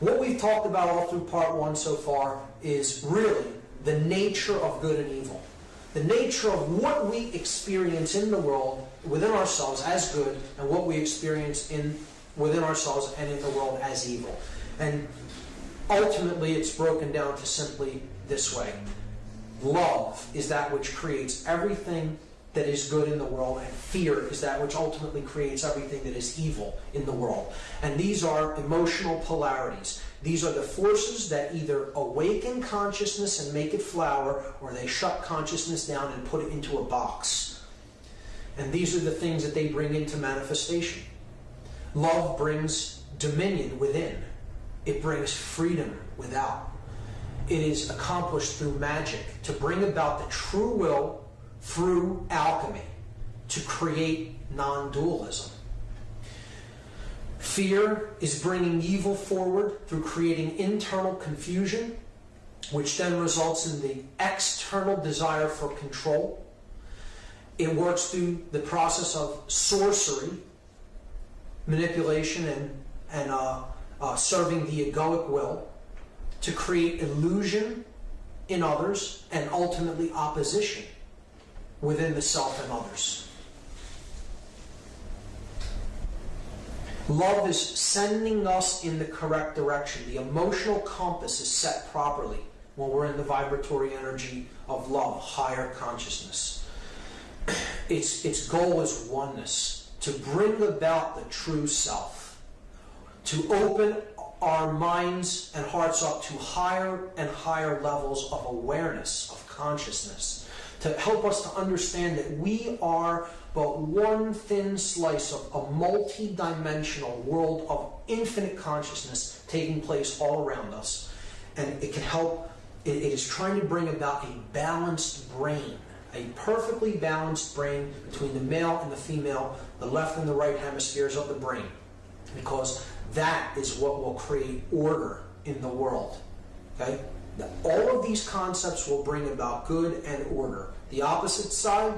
What we've talked about all through part one so far is really the nature of good and evil. The nature of what we experience in the world within ourselves as good and what we experience in within ourselves and in the world as evil. And ultimately it's broken down to simply this way. Love is that which creates everything that is good in the world, and fear is that which ultimately creates everything that is evil in the world. And these are emotional polarities. These are the forces that either awaken consciousness and make it flower, or they shut consciousness down and put it into a box. And these are the things that they bring into manifestation. Love brings dominion within, it brings freedom without. It is accomplished through magic to bring about the true will through alchemy to create non dualism. Fear is bringing evil forward through creating internal confusion, which then results in the external desire for control. It works through the process of sorcery, manipulation, and, and uh, uh, serving the egoic will to create illusion in others and ultimately opposition within the self and others. Love is sending us in the correct direction. The emotional compass is set properly when we're in the vibratory energy of love, higher consciousness. Its, its goal is oneness, to bring about the true self, to open our minds and hearts up to higher and higher levels of awareness, of consciousness, to help us to understand that we are but one thin slice of a multi-dimensional world of infinite consciousness taking place all around us. And it can help, it, it is trying to bring about a balanced brain, a perfectly balanced brain between the male and the female, the left and the right hemispheres of the brain. Because that is what will create order in the world. Okay? All of these concepts will bring about good and order. The opposite side,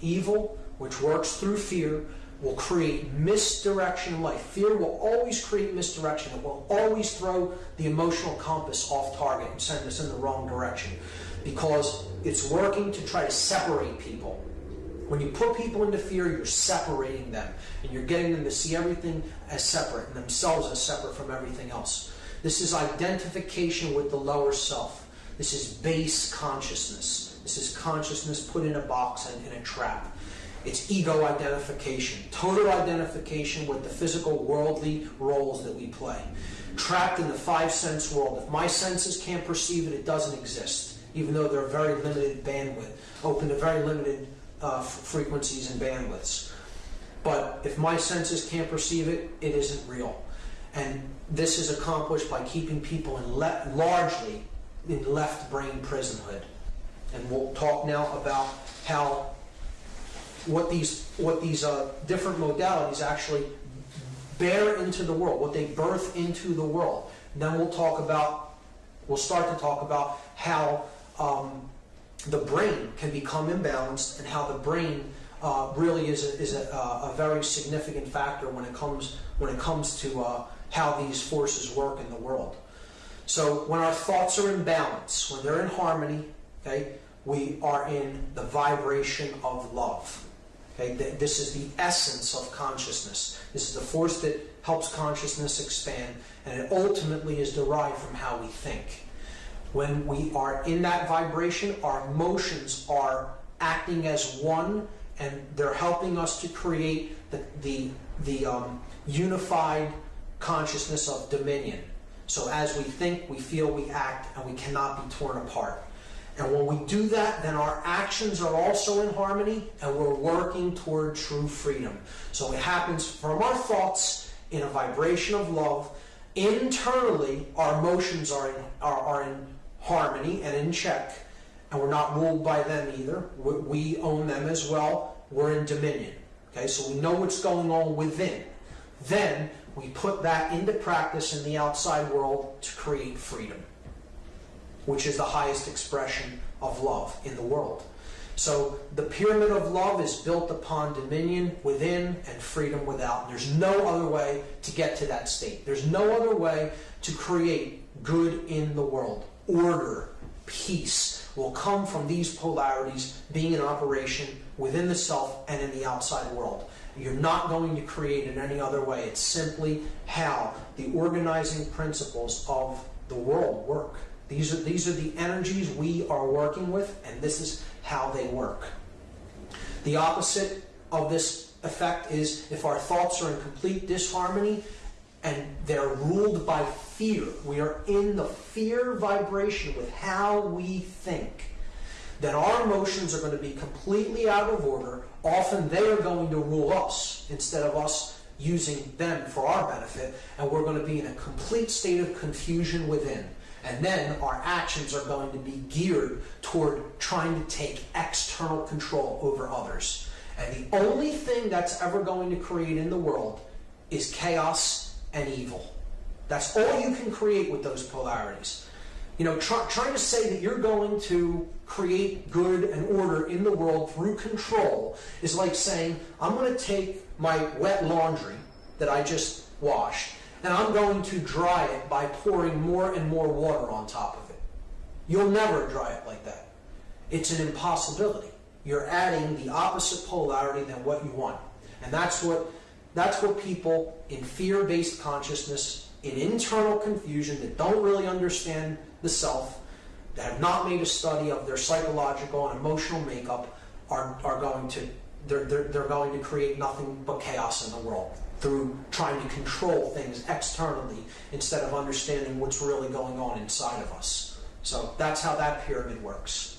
evil, which works through fear, will create misdirection in life. Fear will always create misdirection. It will always throw the emotional compass off target and send us in the wrong direction because it's working to try to separate people. When you put people into fear, you're separating them and you're getting them to see everything as separate and themselves as separate from everything else. This is identification with the lower self. This is base consciousness. This is consciousness put in a box and in a trap. It's ego identification, total identification with the physical worldly roles that we play. Trapped in the five sense world. If my senses can't perceive it, it doesn't exist, even though they're very limited bandwidth, open to very limited uh, frequencies and bandwidths. But if my senses can't perceive it, it isn't real. And this is accomplished by keeping people in largely in left brain prisonhood. And we'll talk now about how what these what these uh, different modalities actually bear into the world, what they birth into the world. And then we'll talk about, we'll start to talk about how um, the brain can become imbalanced and how the brain uh, really is a, is a, a, very significant factor when it comes when it comes to uh, how these forces work in the world. So when our thoughts are in balance, when they're in harmony, okay, we are in the vibration of love. Okay, this is the essence of consciousness. This is the force that helps consciousness expand, and it ultimately is derived from how we think. When we are in that vibration, our emotions are acting as one, and they're helping us to create the, the, the um, unified consciousness of dominion. So as we think, we feel, we act, and we cannot be torn apart. And when we do that, then our actions are also in harmony and we're working toward true freedom. So it happens from our thoughts in a vibration of love. Internally, our emotions are in, are, are in harmony and in check. And we're not ruled by them either. We own them as well. We're in dominion. Okay, so we know what's going on within. Then we put that into practice in the outside world to create freedom which is the highest expression of love in the world. So the pyramid of love is built upon dominion within and freedom without. There's no other way to get to that state. There's no other way to create good in the world. Order, peace will come from these polarities being in operation within the self and in the outside world. You're not going to create in any other way. It's simply how the organizing principles of the world work. These are, these are the energies we are working with, and this is how they work. The opposite of this effect is if our thoughts are in complete disharmony and they're ruled by fear, we are in the fear vibration with how we think, then our emotions are going to be completely out of order. Often they are going to rule us instead of us using them for our benefit, and we're going to be in a complete state of confusion within. And then our actions are going to be geared toward trying to take external control over others. And the only thing that's ever going to create in the world is chaos and evil. That's all you can create with those polarities. You know, try, trying to say that you're going to create good and order in the world through control is like saying, I'm going to take my wet laundry that I just washed and I'm going to dry it by pouring more and more water on top of it. You'll never dry it like that. It's an impossibility. You're adding the opposite polarity than what you want. And that's what that's what people in fear-based consciousness, in internal confusion that don't really understand the self, that have not made a study of their psychological and emotional makeup are, are going to they're, they're, they're going to create nothing but chaos in the world through trying to control things externally instead of understanding what's really going on inside of us. So that's how that pyramid works.